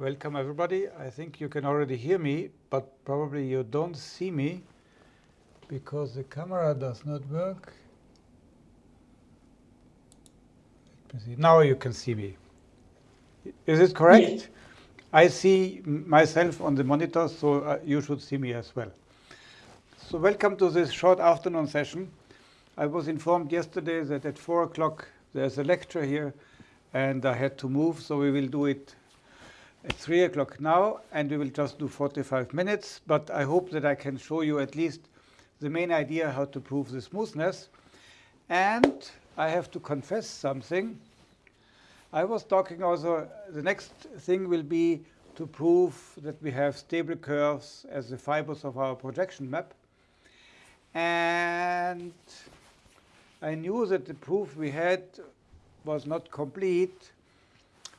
Welcome, everybody. I think you can already hear me, but probably you don't see me because the camera does not work. Let me see. Now you can see me. Is it correct? Yes. I see myself on the monitor, so uh, you should see me as well. So welcome to this short afternoon session. I was informed yesterday that at 4 o'clock there's a lecture here, and I had to move, so we will do it at 3 o'clock now, and we will just do 45 minutes. But I hope that I can show you at least the main idea how to prove the smoothness. And I have to confess something. I was talking also, the next thing will be to prove that we have stable curves as the fibers of our projection map. And I knew that the proof we had was not complete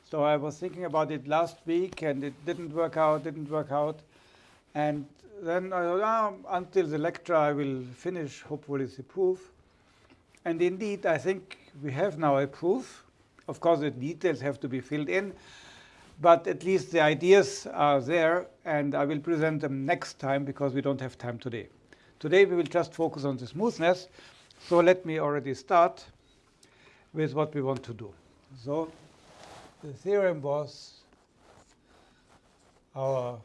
so I was thinking about it last week, and it didn't work out, didn't work out. And then I thought, oh, until the lecture, I will finish, hopefully, the proof. And indeed, I think we have now a proof. Of course, the details have to be filled in, but at least the ideas are there, and I will present them next time because we don't have time today. Today, we will just focus on the smoothness. So let me already start with what we want to do. So the theorem was our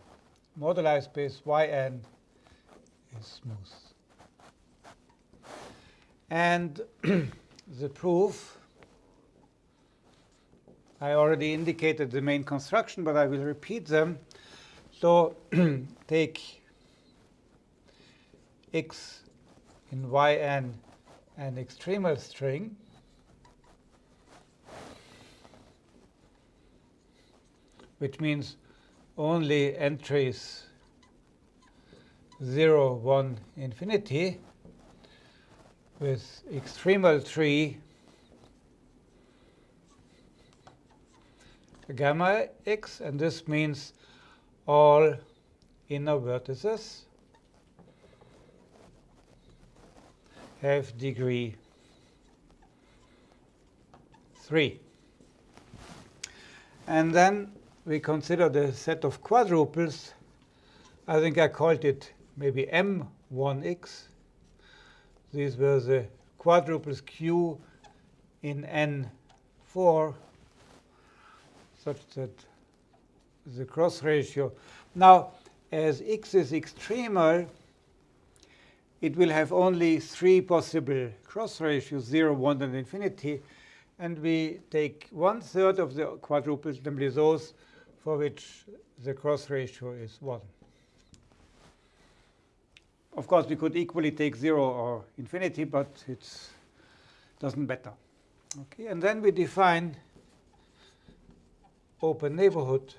moduli space Yn is smooth. And the proof, I already indicated the main construction, but I will repeat them. So take x in Yn an extremal string which means only entries 0, 1, infinity with extremal tree gamma x, and this means all inner vertices have degree 3. And then we consider the set of quadruples. I think I called it maybe M1x. These were the quadruples Q in N4 such that the cross ratio. Now, as x is extremal, it will have only three possible cross ratios, 0, 1, and infinity. And we take one third of the quadruples, namely those for which the cross ratio is 1. Of course, we could equally take 0 or infinity, but it doesn't matter. Okay, and then we define open neighborhood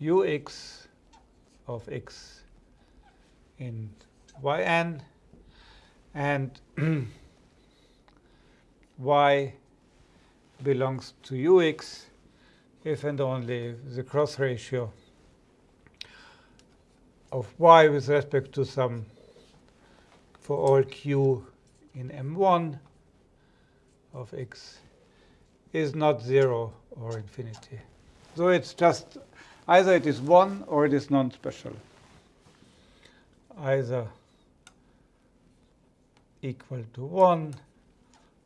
ux of x in yn and y belongs to ux if and only if the cross ratio of y with respect to some for all q in M1 of x is not 0 or infinity. So it's just either it is 1 or it is non-special. Either equal to 1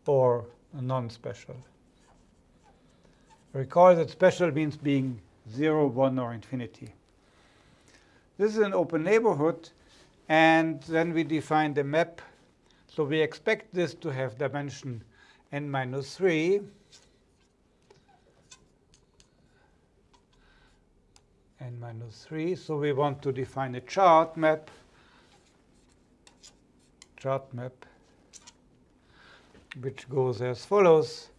or non-special. Recall that special means being 0, 1, or infinity. This is an open neighborhood, and then we define the map. So we expect this to have dimension n minus 3. n minus 3. So we want to define a chart map. Chart map which goes as follows.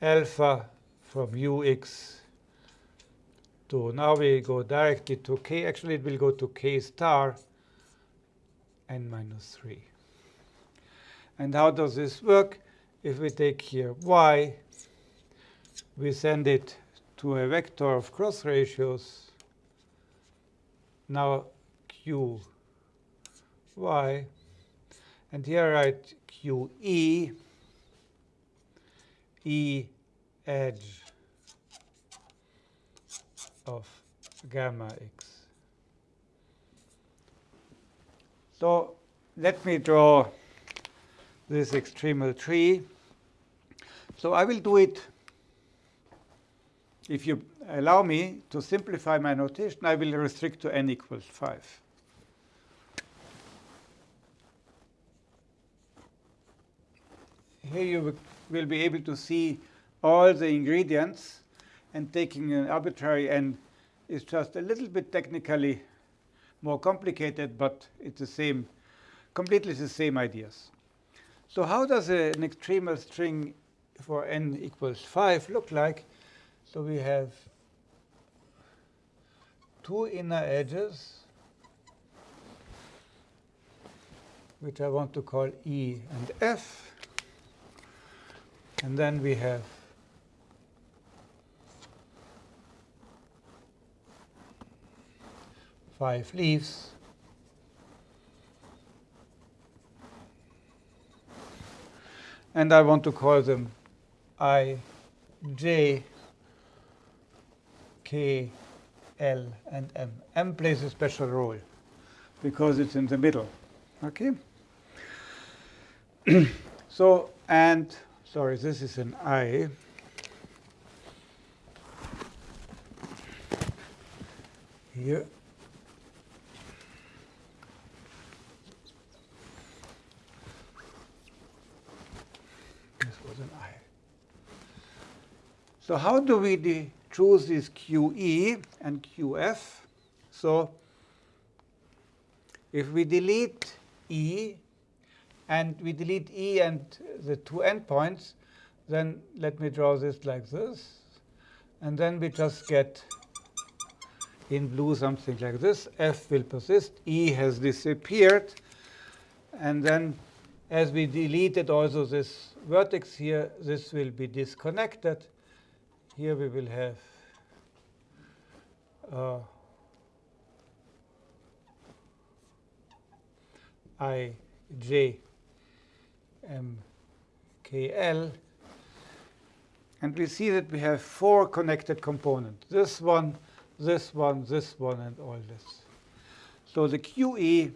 Alpha from ux to, now we go directly to k. Actually, it will go to k star n minus 3. And how does this work? If we take here y, we send it to a vector of cross ratios. Now q y, and here I write qe E edge of gamma x. So let me draw this extremal tree. So I will do it, if you allow me to simplify my notation, I will restrict to n equals 5. Here you will be able to see all the ingredients, and taking an arbitrary n is just a little bit technically more complicated, but it's the same, completely the same ideas. So how does a, an extremal string for n equals 5 look like? So we have two inner edges, which I want to call E and F. And then we have five leaves. And I want to call them I, J, K, L, and M. M plays a special role because it's in the middle. Okay? so, and, sorry, this is an I. Here. This was an I. So how do we choose this QE and QF? So if we delete E and we delete E and the two endpoints, then let me draw this like this. And then we just get in blue something like this. F will persist. E has disappeared. And then as we deleted also this vertex here, this will be disconnected here we will have uh, I J M K L and we see that we have four connected components. This one, this one, this one, and all this. So the QE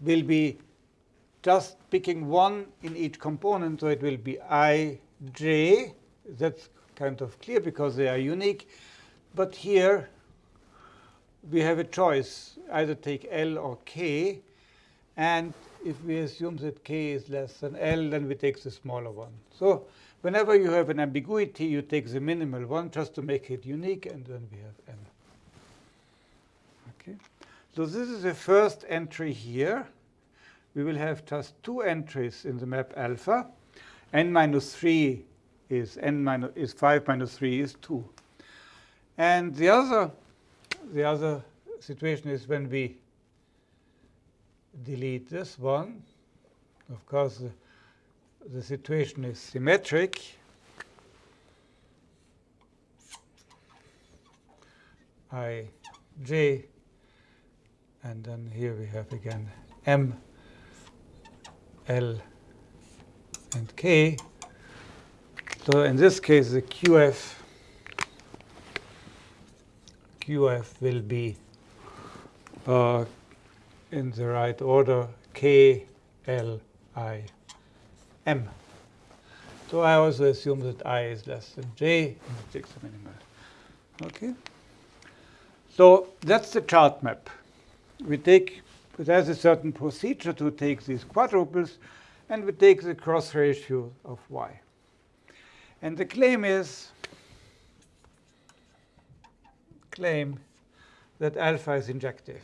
will be just picking one in each component, so it will be i, j. That's kind of clear because they are unique. But here we have a choice, either take L or K. And if we assume that K is less than L, then we take the smaller one. So whenever you have an ambiguity, you take the minimal one just to make it unique, and then we have N. Okay. So this is the first entry here we will have just two entries in the map alpha. n minus 3 is n minus is 5 minus 3 is 2. And the other the other situation is when we delete this one. Of course, the, the situation is symmetric. I, J, and then here we have again M L and K. So in this case, the QF QF will be uh, in the right order K, L, I, M. So I also assume that I is less than J and it takes the minimal. Okay. So that's the chart map. We take there's a certain procedure to take these quadruples, and we take the cross ratio of y. And the claim is claim that alpha is injective.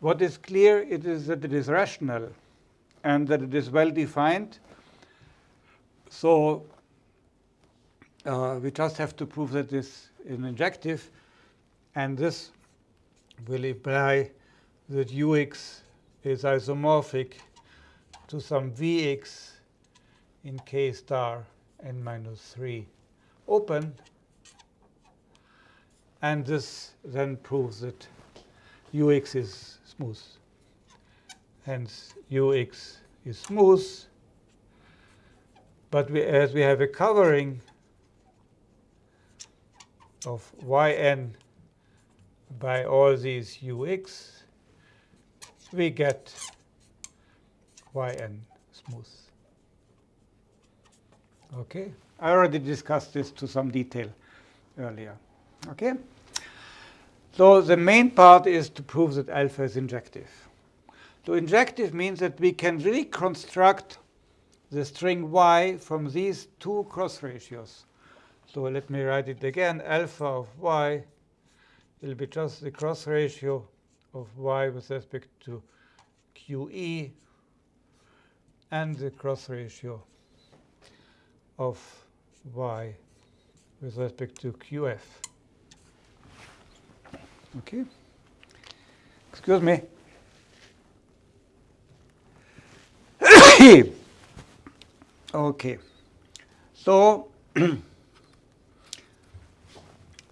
What is clear it is that it is rational and that it is well defined. So uh, we just have to prove that this is injective. And this will imply that ux is isomorphic to some vx in k star n minus 3 open. And this then proves that ux is smooth. Hence, ux is smooth. But we, as we have a covering of yn by all these ux, we get yn smooth. Okay, I already discussed this to some detail earlier. Okay, so the main part is to prove that alpha is injective. So injective means that we can really construct the string y from these two cross ratios. So let me write it again. Alpha of y will be just the cross ratio of y with respect to QE and the cross ratio of y with respect to QF. Okay. Excuse me. okay. So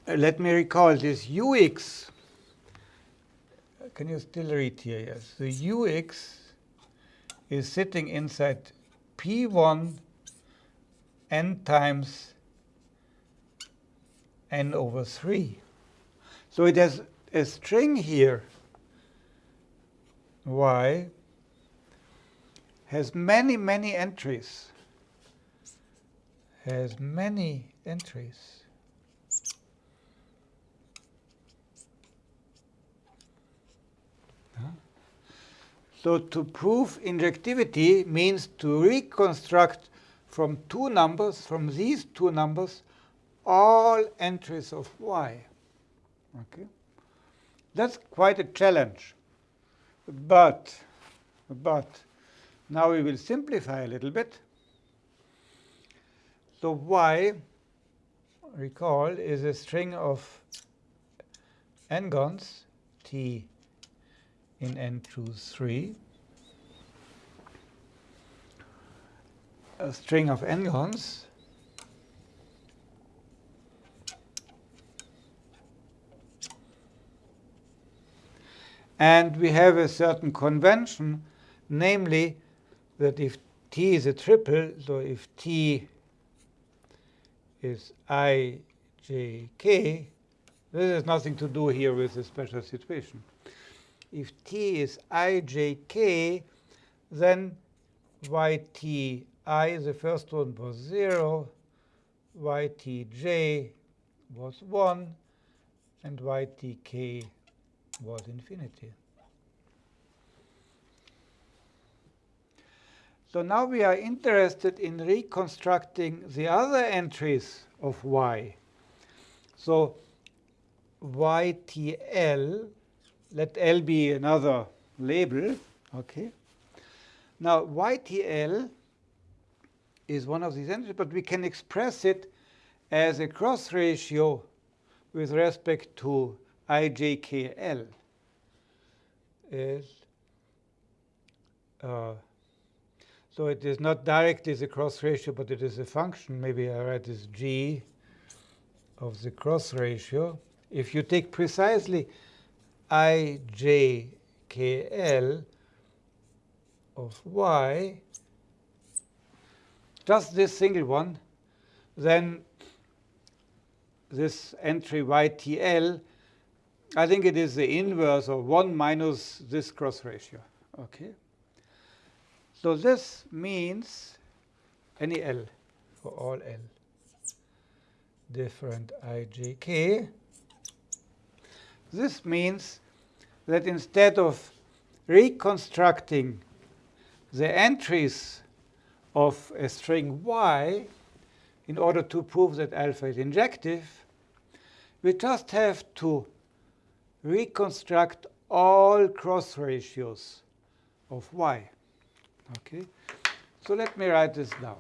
let me recall this ux. Can you still read here? Yes. The ux is sitting inside P1 n times n over 3. So it has a string here, y, has many, many entries. Has many entries. So to prove injectivity means to reconstruct from two numbers, from these two numbers, all entries of y. Okay, That's quite a challenge. But, but now we will simplify a little bit. So y, recall, is a string of n-gons, t in n choose 3, a string of n-gons And we have a certain convention, namely that if t is a triple, so if t is i, j, k, this has nothing to do here with the special situation. If t is ijk, then yti, the first one was 0, ytj was 1, and ytk was infinity. So now we are interested in reconstructing the other entries of y. So ytl let L be another label. Okay. Now, YTL is one of these entries, but we can express it as a cross ratio with respect to IJKL. Is, uh, so it is not directly the cross ratio, but it is a function. Maybe I write this G of the cross ratio. If you take precisely ijkl of y, just this single one, then this entry ytl, I think it is the inverse of 1 minus this cross ratio. Okay. So this means any L for all L different ijk this means that instead of reconstructing the entries of a string y in order to prove that alpha is injective, we just have to reconstruct all cross ratios of y. Okay, so let me write this down.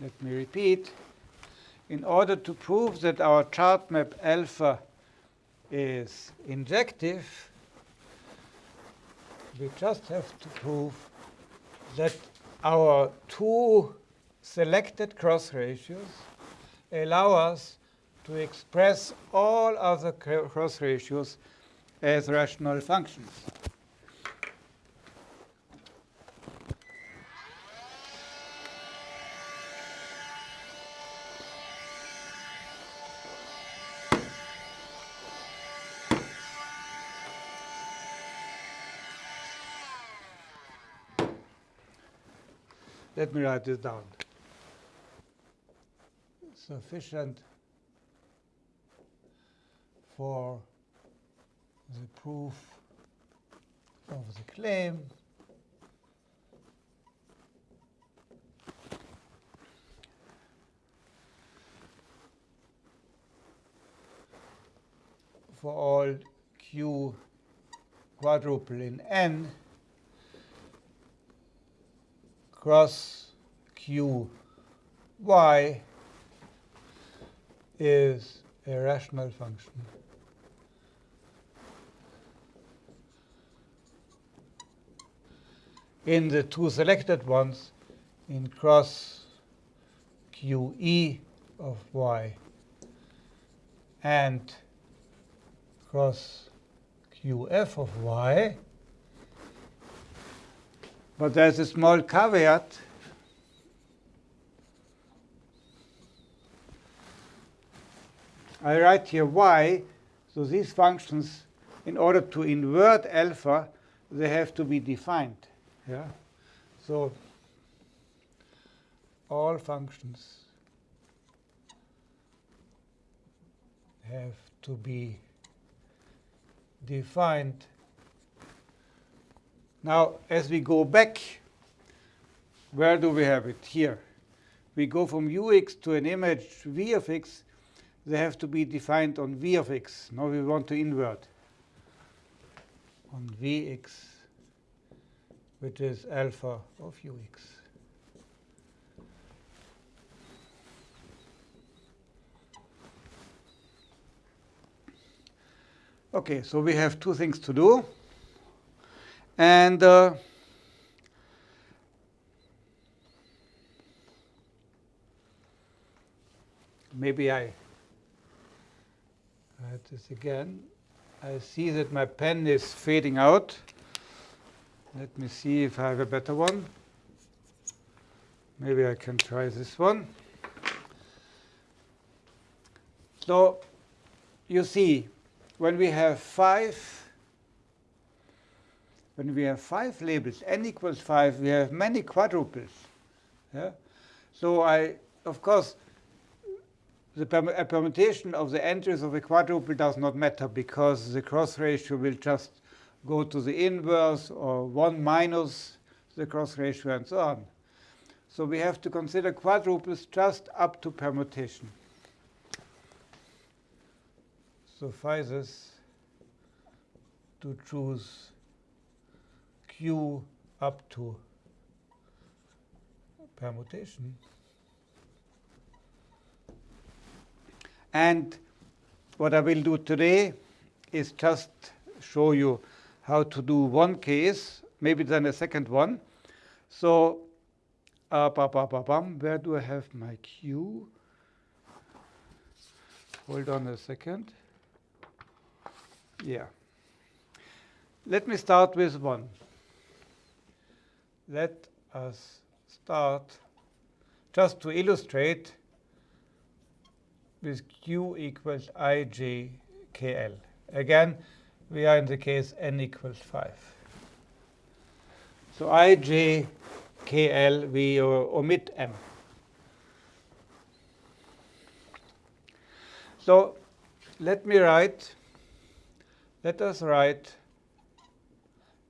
Let me repeat. In order to prove that our chart map alpha is injective, we just have to prove that our two selected cross ratios allow us to express all other cross ratios as rational functions. Let me write this down. Sufficient for the proof of the claim for all q quadruple in n cross q y is a rational function. In the two selected ones, in cross QE of y and cross QF of y, but there's a small caveat. I write here y, so these functions, in order to invert alpha, they have to be defined. Yeah. So all functions have to be defined now, as we go back, where do we have it? Here. We go from ux to an image v of x. They have to be defined on v of x. Now we want to invert on vx, which is alpha of ux. Okay, so we have two things to do. And uh, maybe I write this again. I see that my pen is fading out. Let me see if I have a better one. Maybe I can try this one. So you see, when we have five when we have five labels, n equals 5, we have many quadruples. Yeah? So I, of course, the permutation of the entries of a quadruple does not matter because the cross ratio will just go to the inverse or 1 minus the cross ratio and so on. So we have to consider quadruples just up to permutation. Suffices to choose q up to permutation. And what I will do today is just show you how to do one case, maybe then a second one. So uh, ba, ba, ba, where do I have my q? Hold on a second. Yeah. Let me start with one let us start just to illustrate with q equals ijkl. Again, we are in the case n equals 5. So ijkl, we omit m. So let me write, let us write,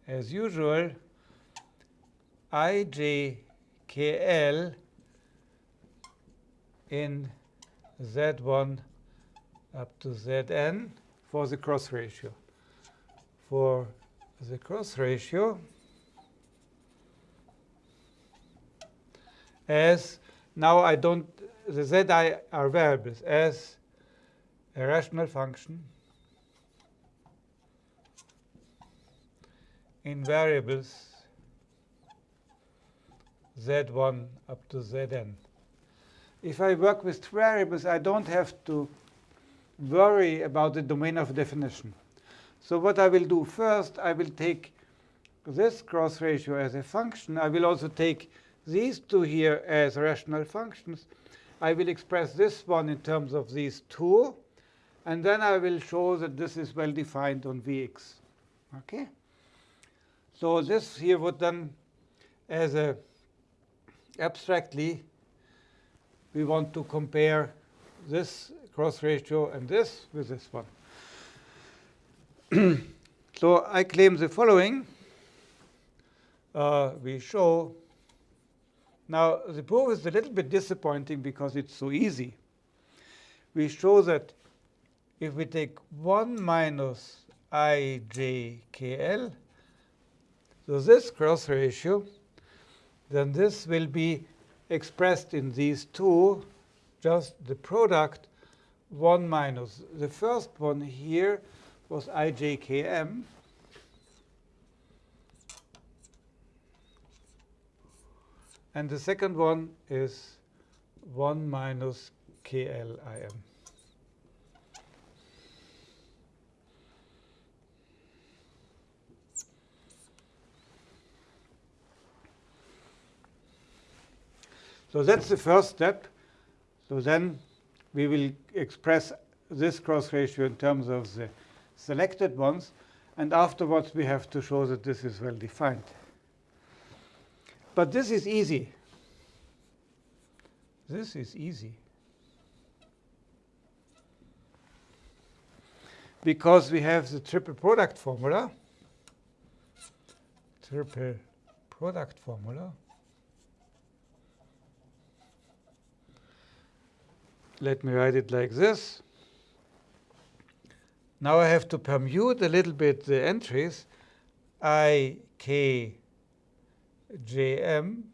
as usual, ijkl in z1 up to zn for the cross ratio. For the cross ratio, as now I don't, the zi are variables, as a rational function in variables z1 up to zn. If I work with variables, I don't have to worry about the domain of definition. So what I will do first, I will take this cross ratio as a function. I will also take these two here as rational functions. I will express this one in terms of these two. And then I will show that this is well defined on Vx. Okay? So this here would then, as a abstractly, we want to compare this cross ratio and this with this one. so I claim the following. Uh, we show now the proof is a little bit disappointing because it's so easy. We show that if we take 1 minus ijkl, so this cross ratio, then this will be expressed in these two, just the product 1 minus. The first one here was ijkm. And the second one is 1 minus klim. So that's the first step. So then we will express this cross ratio in terms of the selected ones. And afterwards, we have to show that this is well defined. But this is easy. This is easy. Because we have the triple product formula. Triple product formula. Let me write it like this. Now I have to permute a little bit the entries. i, k, j, m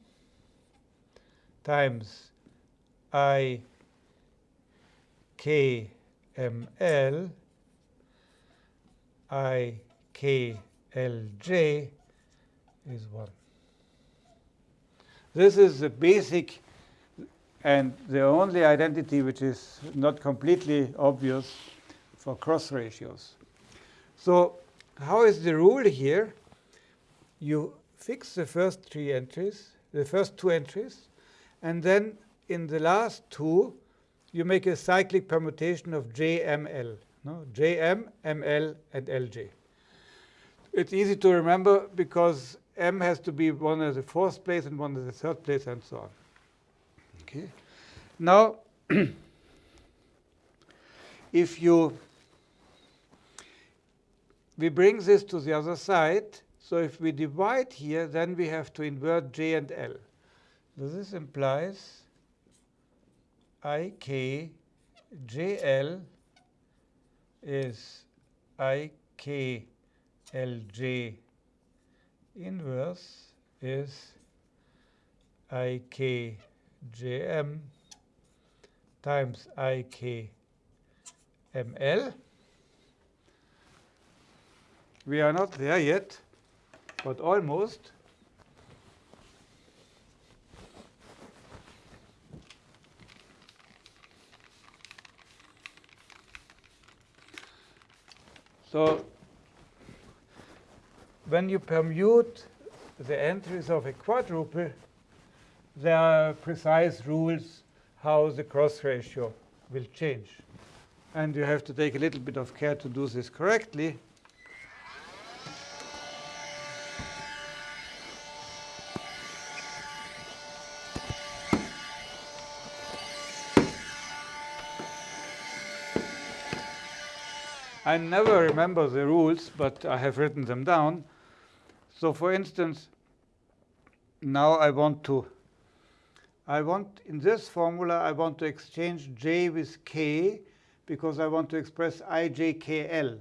times I, K, ML, I, K, Lj is 1. This is the basic and the only identity which is not completely obvious for cross ratios. So how is the rule here? You fix the first three entries, the first two entries, and then in the last two, you make a cyclic permutation of JML, no? JM, ML, and LJ. It's easy to remember because M has to be one as the fourth place and one as the third place, and so on. Okay. Now, if you we bring this to the other side, so if we divide here, then we have to invert J and L. So this implies IK JL is IK LJ inverse is IK jm times ik ml. We are not there yet, but almost. So when you permute the entries of a quadruple, there are precise rules how the cross ratio will change. And you have to take a little bit of care to do this correctly. I never remember the rules, but I have written them down. So for instance, now I want to I want, in this formula, I want to exchange j with k because I want to express ijkl.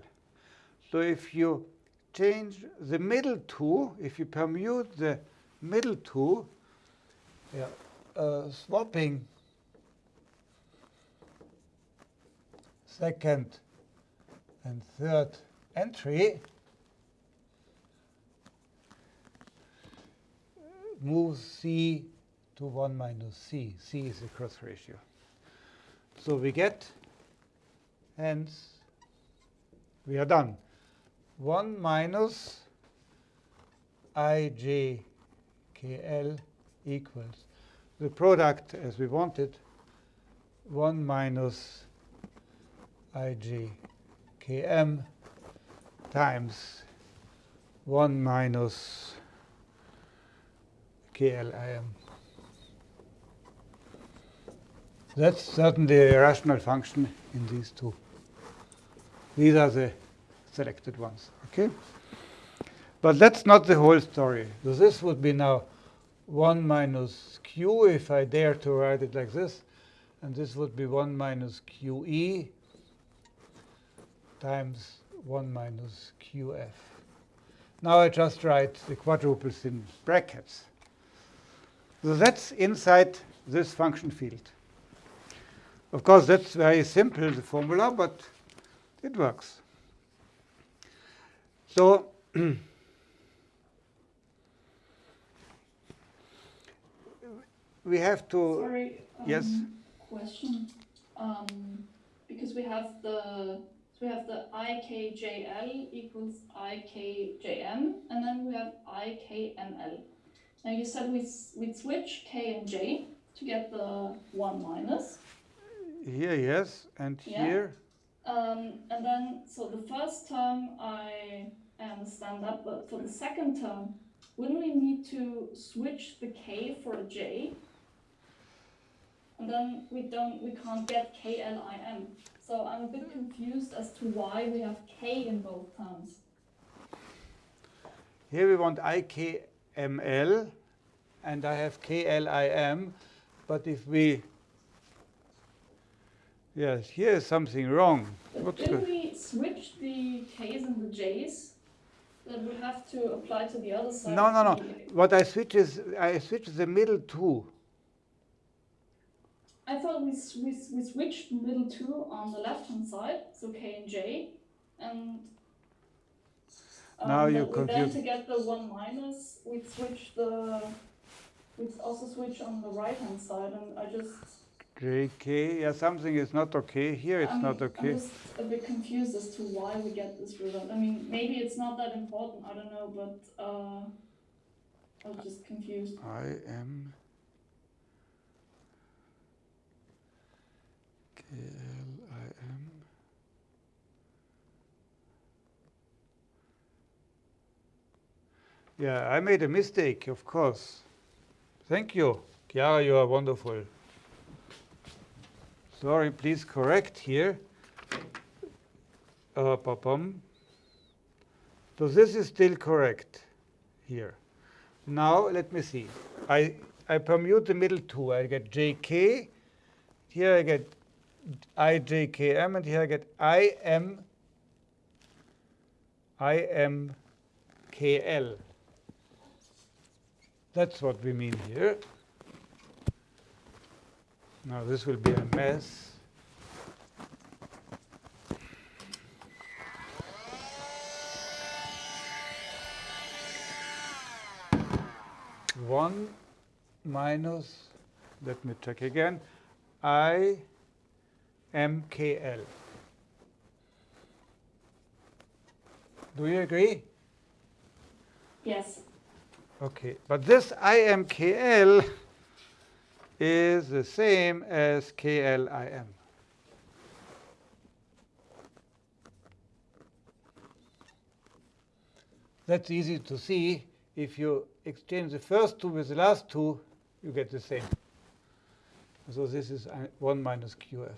So if you change the middle two, if you permute the middle two, yeah, uh, swapping second and third entry, moves C to 1 minus c. c is the cross ratio. So we get, hence, we are done. 1 minus ijkl equals the product as we wanted, 1 minus ijkm times 1 minus KLIM. That's certainly a rational function in these two. These are the selected ones. Okay? But that's not the whole story. So this would be now 1 minus q if I dare to write it like this. And this would be 1 minus qe times 1 minus qf. Now I just write the quadruples in brackets. So that's inside this function field. Of course, that's very simple, the formula, but it works. So we have to. Sorry. Um, yes. Question. Um, because we have the so we have the ikjl equals ikjm, and then we have ikml. Now you said we we switch k and j to get the one minus. Here, yes, and Yeah. here. Um, and then so the first term I understand that, but for the second term, wouldn't we need to switch the k for a j? And then we don't we can't get KLIM. So I'm a bit confused as to why we have k in both terms. Here we want IKML, and I have KLIM. But if we, yes, here is something wrong. But What's didn't we switch the k's and the j's? That would have to apply to the other side. no, no, no. What I switch is I switch the middle two. I thought we, we, we switched the middle two on the left hand side, so K and J, and um, Now you then to get the one minus, we switch the we also switch on the right hand side, and I just JK, yeah, something is not okay. Here it's I'm, not okay. I'm just a bit confused as to why we get this result. I mean, maybe it's not that important. I don't know, but uh, I was just confused. I am KLIM. Yeah, I made a mistake, of course. Thank you. Chiara, you are wonderful. Sorry, please correct here. Uh. So this is still correct here. Now let me see. I, I permute the middle two. I get jk. Here I get ijkm, and here I get im imkl. That's what we mean here. Now this will be a mess. One minus, let me check again, I MKL. Do you agree? Yes. Okay, but this IMKL is the same as KLIM. That's easy to see. If you exchange the first two with the last two, you get the same. So this is 1 minus QF.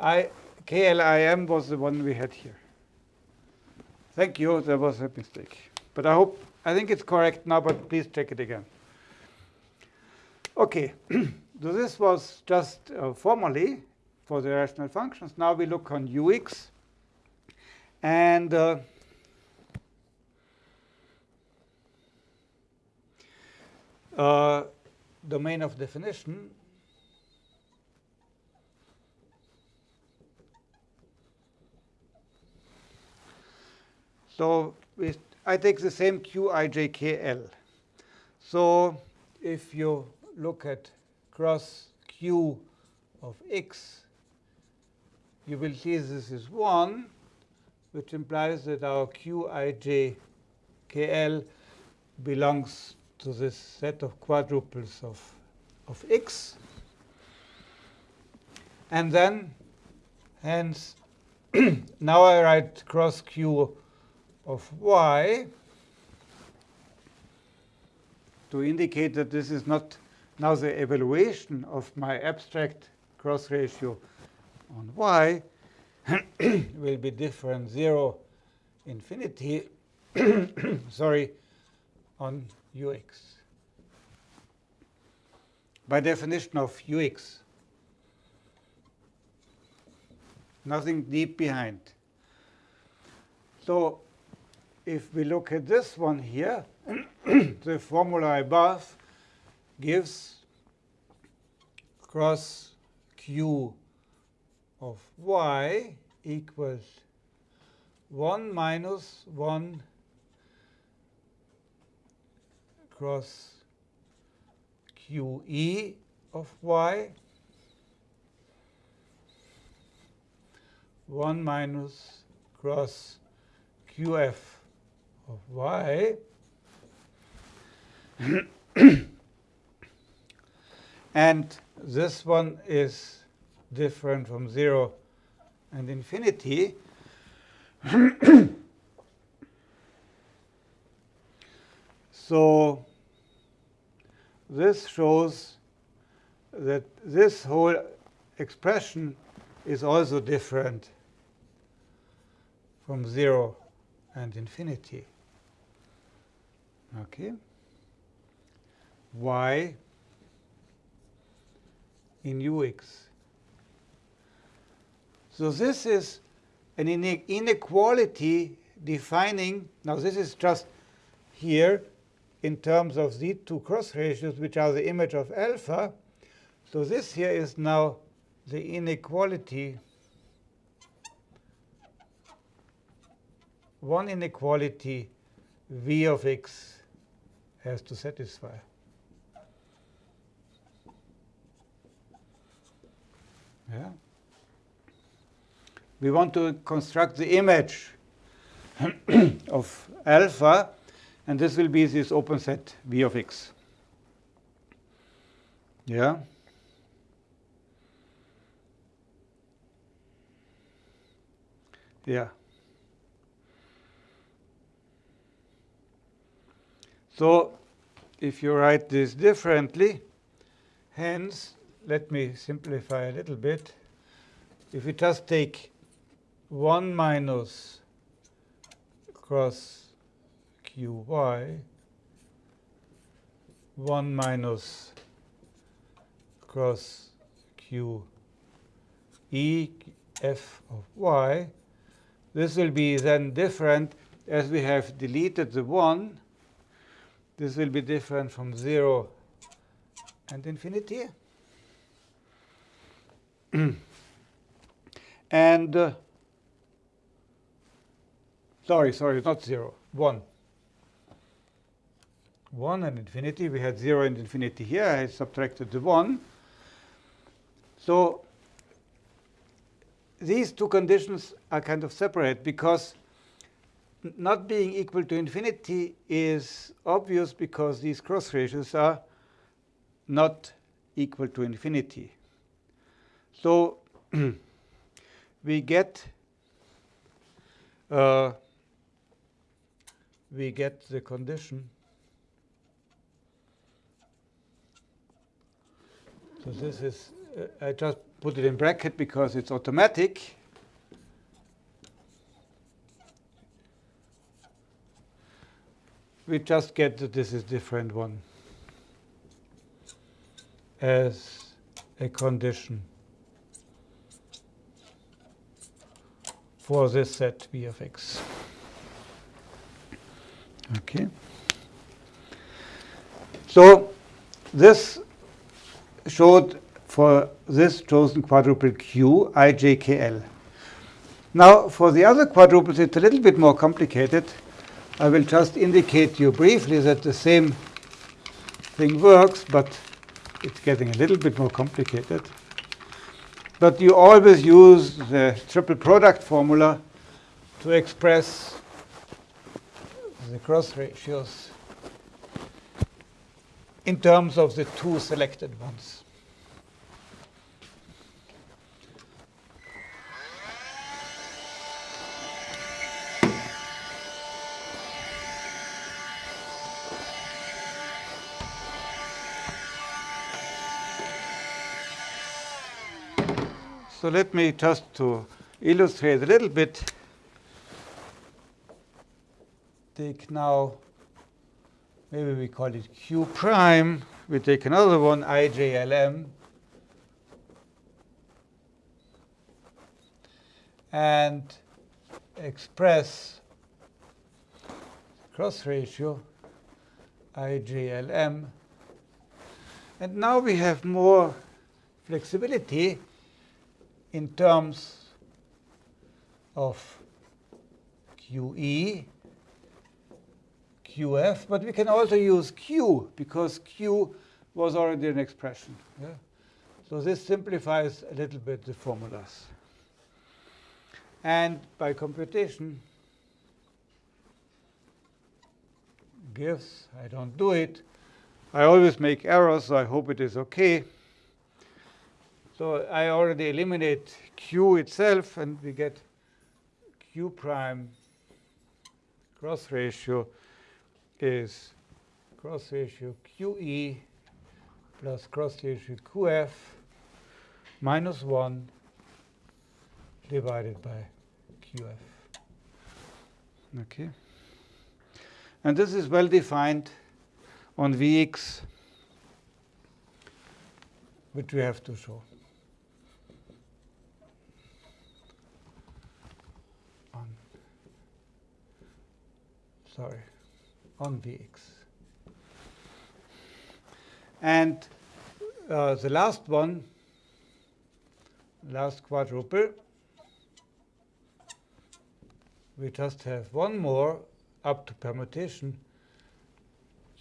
I, KLIM was the one we had here. Thank you, there was a mistake. But I hope, I think it's correct now, but please check it again. Okay, so this was just uh, formally for the rational functions. Now we look on UX. And uh, uh, domain of definition So I take the same QIJKL. So if you look at cross q of x, you will see this is 1, which implies that our qij kl belongs to this set of quadruples of, of x. And then, hence, now I write cross q of y to indicate that this is not now the evaluation of my abstract cross ratio on y will be different. 0 infinity sorry on ux. By definition of ux nothing deep behind. So if we look at this one here the formula above gives cross q of y equals 1 minus 1 cross qe of y 1 minus cross qf of y and this one is different from 0 and infinity. so this shows that this whole expression is also different from 0 and infinity. Okay? y in ux. So this is an inequality defining, now this is just here in terms of these two cross ratios, which are the image of alpha. So this here is now the inequality, one inequality v of x has to satisfy. Yeah. We want to construct the image of alpha, and this will be this open set V of x. Yeah. Yeah. So if you write this differently, hence let me simplify a little bit. If we just take 1 minus cross qy, 1 minus cross q e f of y, this will be then different as we have deleted the 1. This will be different from 0 and infinity. and uh, sorry, sorry, not 0, 1. 1 and infinity. We had 0 and infinity here. I subtracted the 1. So these two conditions are kind of separate because not being equal to infinity is obvious because these cross ratios are not equal to infinity. So we get uh, we get the condition. So this is, uh, I just put it in bracket because it's automatic. We just get that this is different one as a condition. For this set v of x. Okay. So this showed for this chosen quadruple Q, ijkl. Now, for the other quadruples, it's a little bit more complicated. I will just indicate you briefly that the same thing works, but it's getting a little bit more complicated. But you always use the triple product formula to express the cross ratios in terms of the two selected ones. So let me just to illustrate a little bit, take now, maybe we call it Q prime. We take another one, IJLM. And express cross ratio IJLM. And now we have more flexibility in terms of QE, QF, but we can also use Q because Q was already an expression. Yeah? So this simplifies a little bit the formulas. And by computation gives, I don't do it, I always make errors, so I hope it is okay. So I already eliminate Q itself, and we get Q prime cross ratio is cross ratio QE plus cross ratio QF minus 1 divided by QF. Okay. And this is well defined on Vx, which we have to show. Sorry, on Vx. And uh, the last one, last quadruple, we just have one more up to permutation,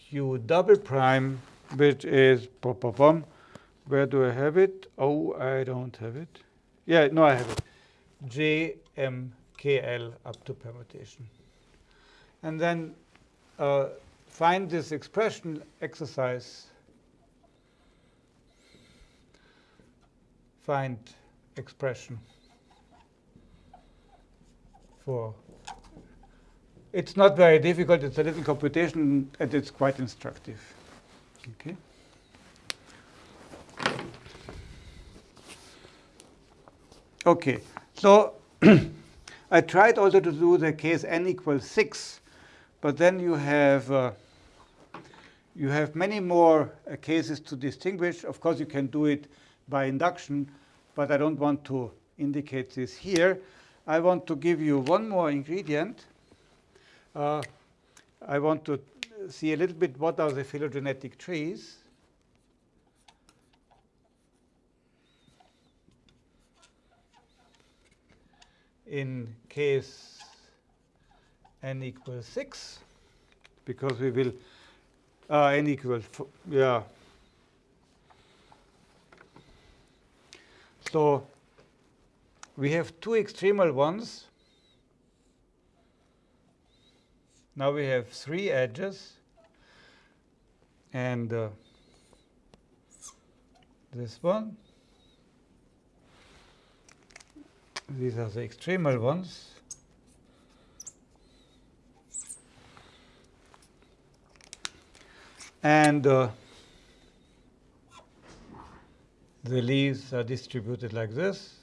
u double prime, which is, pom, pom, where do I have it? Oh, I don't have it. Yeah, no, I have it. JMKL up to permutation and then uh, find this expression exercise. Find expression for. It's not very difficult. It's a little computation, and it's quite instructive. Okay. Okay. So I tried also to do the case n equals 6 but then you have uh, you have many more uh, cases to distinguish. Of course, you can do it by induction, but I don't want to indicate this here. I want to give you one more ingredient. Uh, I want to see a little bit what are the phylogenetic trees. In case n equals 6 because we will uh, n equals, yeah. So we have two extremal ones. Now we have three edges. And uh, this one. These are the extremal ones. And uh, the leaves are distributed like this.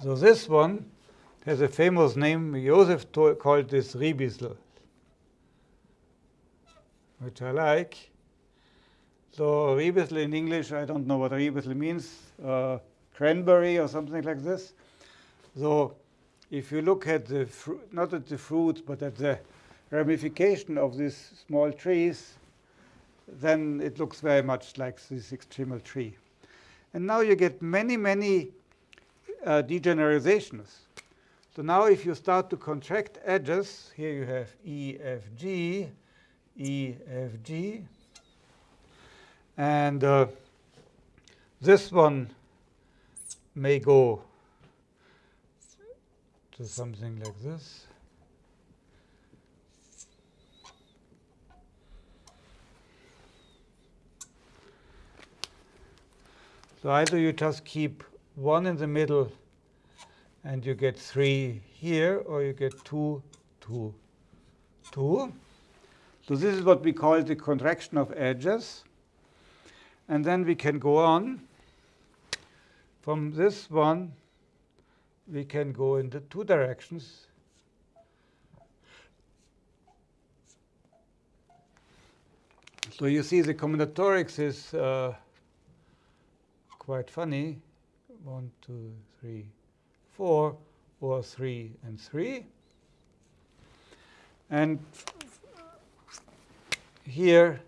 So this one has a famous name. Joseph called this Ribisel, which I like. So Ribisel in English, I don't know what Ribisel means, uh, cranberry or something like this. So if you look at the, not at the fruit, but at the ramification of these small trees, then it looks very much like this extremal tree. And now you get many, many uh, degeneralizations. So now if you start to contract edges, here you have EFG, EFG, And uh, this one may go to something like this. So either you just keep one in the middle and you get three here, or you get two, two, two. So this is what we call the contraction of edges. And then we can go on. From this one, we can go in the two directions. So you see the combinatorics is uh, quite funny. One, two, three, four, or three and three. And here,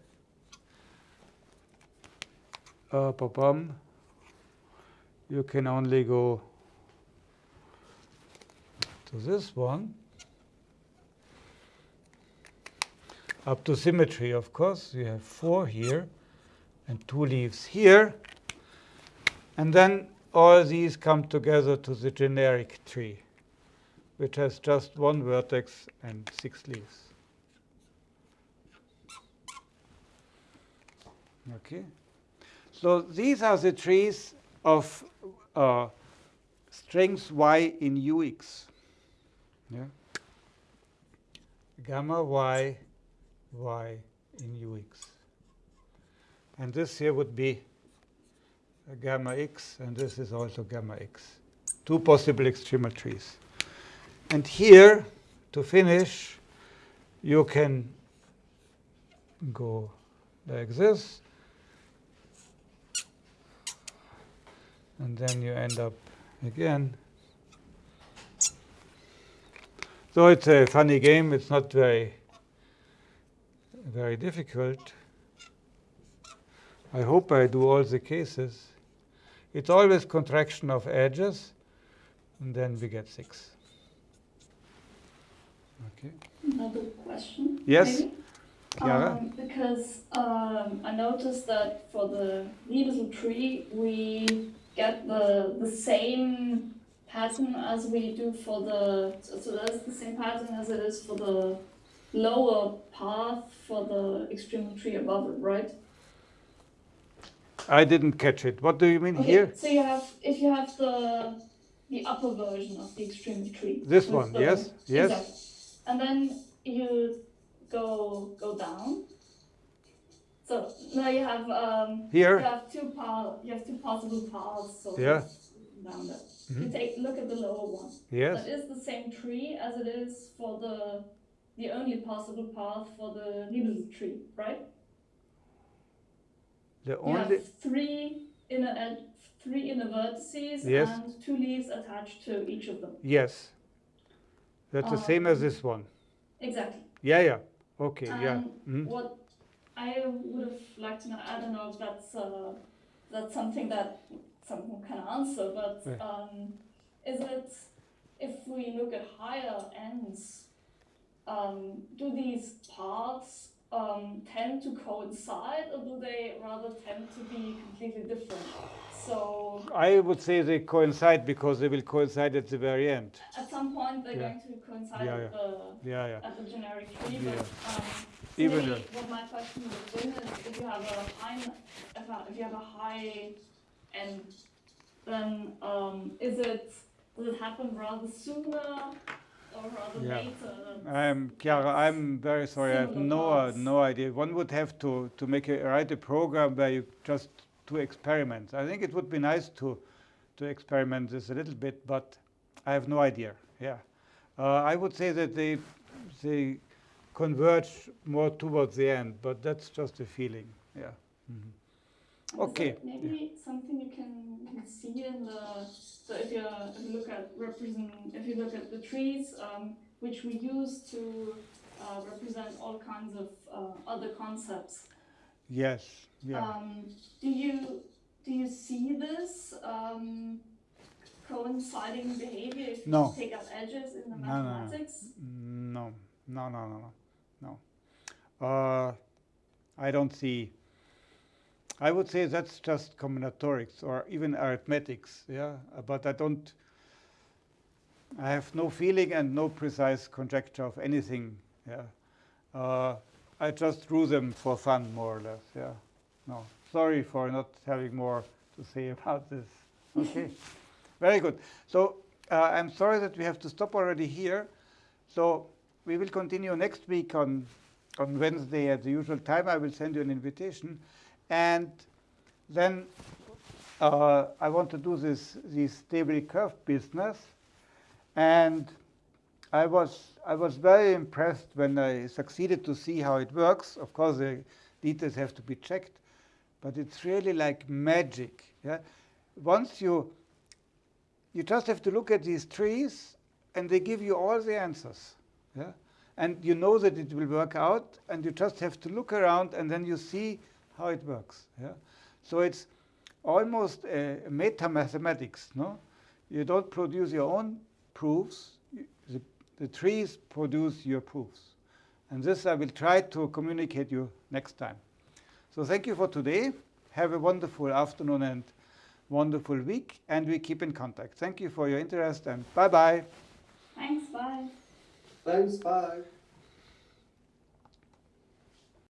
uh, bum, you can only go to this one. Up to symmetry, of course. You have four here and two leaves here. And then all these come together to the generic tree, which has just one vertex and six leaves. Okay. So these are the trees of uh, strings y in ux. Yeah. Gamma y, y in ux. And this here would be gamma x, and this is also gamma x. Two possible extremal trees. And here, to finish, you can go like this. And then you end up again. So it's a funny game. It's not very, very difficult. I hope I do all the cases. It's always contraction of edges, and then we get 6. Okay. Another question? Yes, maybe? Um, because um, I noticed that for the Liebesel tree, we get the the same pattern as we do for the so, so that's the same pattern as it is for the lower path for the extreme tree above it, right? I didn't catch it. What do you mean Okay, here? So you have if you have the the upper version of the extreme tree. This one, the- yes, yes. Exactly. And then you go go down. So now you have um, here. you have two pa- you have two possible paths. So Yeah. Down there. Mhm. You take look at the lower one. Yes. That is the same tree as it is for the the only possible path for the Liebesel tree, right? The You only have three inner three inner vertices Yes. and two leaves attached to each of them. yes. That's the same as Um, this one. Exactly. Yeah, yeah. Okay, yeah. And Mhm. what I would have liked to know, I don't know if that's uh, that's something that someone can answer, but Right. um, is it if we look at higher ends, um, do these paths um, tend to coincide, or do they rather tend to be completely different? So I would say they coincide because they will coincide at the very end. at some point they're Yeah. going to coincide Yeah, at the Yeah, yeah. at the generic tree, Yeah. but um, Even maybe what my question would have been is if you have a high, if, you have a high end, then um, is it does it happen rather sooner Yeah. later? I'm Chiara, I'm very sorry. I have no uh, no idea. One would have to to make a write a program where you just do experiments. I think it would be nice to to experiment this a little bit, but I have no idea. Yeah, uh, I would say that they they converge more towards the end, but that's just a feeling. Yeah. Mhm. Is Okay. Maybe something you can, see in the so if you if you look at represent if you look at the trees um, which we use to uh, represent all kinds of uh, other concepts. Yes. Yeah. Um, do you do you see this um, coinciding behavior if No. you take out edges in the No, no, no. mathematics? No, no, no, no, no, no. uh, I don't see. I would say that's just combinatorics or even arithmetics, yeah. But I don't. I have no feeling and no precise conjecture of anything. Yeah. Uh, I just drew them for fun, more or less. Yeah. No. Sorry for not having more to say about this. Okay. Very good. So uh, I'm sorry that we have to stop already here. So we will continue next week on on Wednesday at the usual time. I will send you an invitation, and then uh, I want to do this this stable curve business, and I was I was very impressed when I succeeded to see how it works. Of course, the details have to be checked, but it's really like magic. Yeah, once you you just have to look at these trees, and they give you all the answers. Yeah, and you know that it will work out, and you just have to look around, and then you see how it works. Yeah, so it's almost uh, a meta mathematics. No, you don't produce your own proofs. The, the trees produce your proofs. And this I will try to communicate you next time. So thank you for today. Have a wonderful afternoon and wonderful week, and we keep in contact. Thank you for your interest, and bye-bye. Thanks, bye. Thanks, bye.